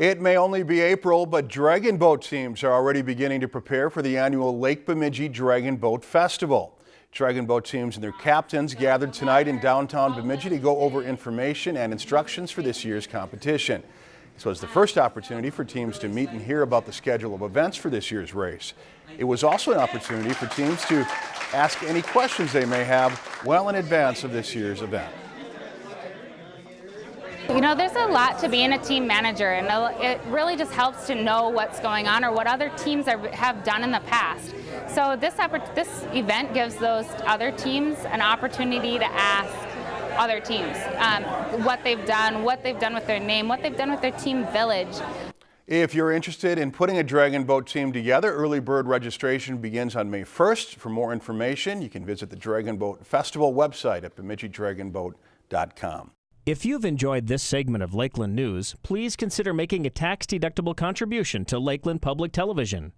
It may only be April, but Dragon Boat teams are already beginning to prepare for the annual Lake Bemidji Dragon Boat Festival. Dragon Boat teams and their captains gathered tonight in downtown Bemidji to go over information and instructions for this year's competition. This was the first opportunity for teams to meet and hear about the schedule of events for this year's race. It was also an opportunity for teams to ask any questions they may have well in advance of this year's event. You know, there's a lot to being a team manager, and it really just helps to know what's going on or what other teams are, have done in the past. So this, this event gives those other teams an opportunity to ask other teams um, what they've done, what they've done with their name, what they've done with their team village. If you're interested in putting a Dragon Boat team together, early bird registration begins on May 1st. For more information, you can visit the Dragon Boat Festival website at BemidjiDragonBoat.com. If you've enjoyed this segment of Lakeland News, please consider making a tax-deductible contribution to Lakeland Public Television.